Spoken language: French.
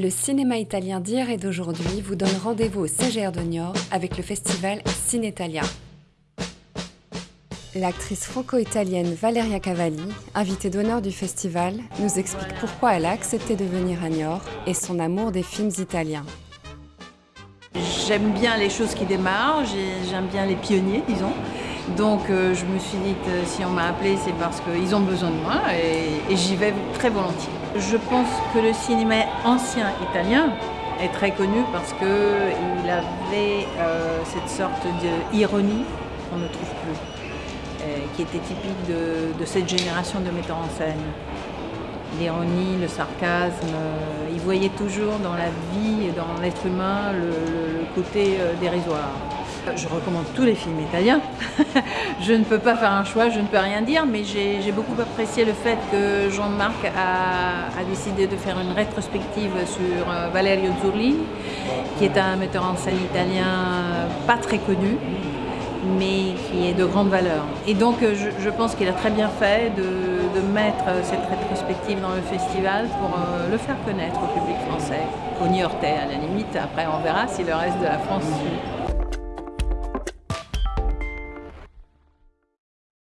Le cinéma italien d'hier et d'aujourd'hui vous donne rendez-vous au CGR de Niort avec le festival Cinetalia. L'actrice franco-italienne Valeria Cavalli, invitée d'honneur du festival, nous explique pourquoi elle a accepté de venir à Niort et son amour des films italiens. J'aime bien les choses qui démarrent, j'aime bien les pionniers, disons. Donc euh, je me suis dit que si on m'a appelé, c'est parce qu'ils ont besoin de moi et, j'y vais très volontiers. Je pense que le cinéma ancien italien est très connu parce qu'il avait euh, cette sorte d'ironie qu'on ne trouve plus, euh, qui était typique de, cette génération de metteurs en scène. L'ironie, le sarcasme, il voyait toujours dans la vie et dans l'être humain le côté dérisoire. Je recommande tous les films italiens. je ne peux pas faire un choix, je ne peux rien dire, mais j'ai beaucoup apprécié le fait que Jean-Marc a, décidé de faire une rétrospective sur euh, Valerio Zurli, qui est un metteur en scène italien pas très connu, mais qui est de grande valeur. Et donc euh, je, pense qu'il a très bien fait de, mettre cette rétrospective dans le festival pour euh, le faire connaître au public français, au New-Yorkais à la limite. Après on verra si le reste de la France suit.